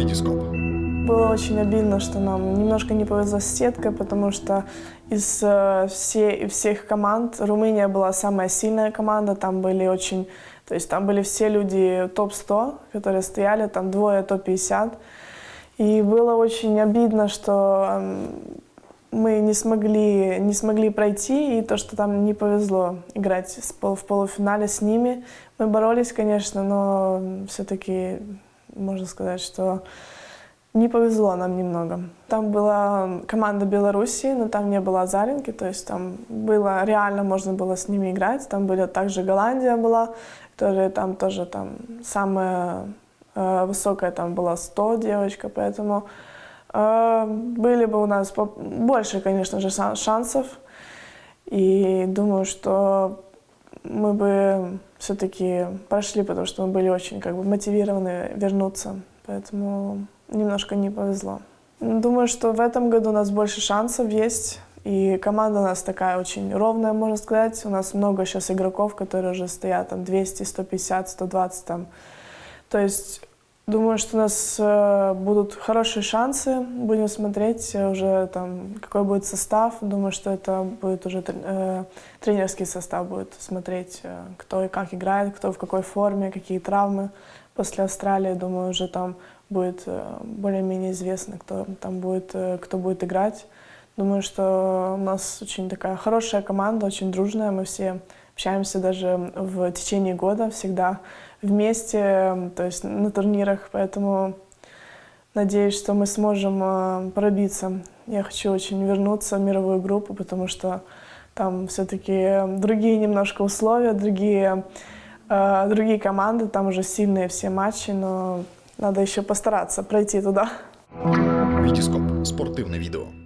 Витископ. Было очень обидно, что нам немножко не повезло с сеткой, потому что из э, все, всех команд Румыния была самая сильная команда. Там были очень, то есть там были все люди топ-100, которые стояли, там двое топ-50. И было очень обидно, что эм, мы не смогли, не смогли пройти, и то, что там не повезло играть в полуфинале с ними. Мы боролись, конечно, но все-таки можно сказать, что не повезло нам немного. Там была команда Беларуси, но там не было Азаренки, то есть там было реально можно было с ними играть. Там были также Голландия была, которая там тоже там самая э, высокая там была 100 девочка, поэтому э, были бы у нас больше, конечно же, шансов. И думаю, что мы бы все-таки прошли, потому что мы были очень как бы мотивированы вернуться. Поэтому немножко не повезло. Думаю, что в этом году у нас больше шансов есть. И команда у нас такая очень ровная, можно сказать. У нас много сейчас игроков, которые уже стоят там 200, 150, 120 там. То есть думаю, что у нас э, будут хорошие шансы. Будем смотреть уже там, какой будет состав. Думаю, что это будет уже э, тренерский состав будет смотреть, э, кто и как играет, кто в какой форме, какие травмы. После Австралии, думаю, уже там будет э, более-менее известно, кто там будет, э, кто будет играть. Думаю, что у нас очень такая хорошая команда, очень дружная. Мы все общаемся даже в течение года всегда вместе, то есть на турнирах. Поэтому надеюсь, что мы сможем э, пробиться. Я хочу очень вернуться в мировую группу, потому что там все-таки другие немножко условия, другие, другие команды, там уже сильные все матчи, но надо еще постараться пройти туда. Витископ. Спортивне відео.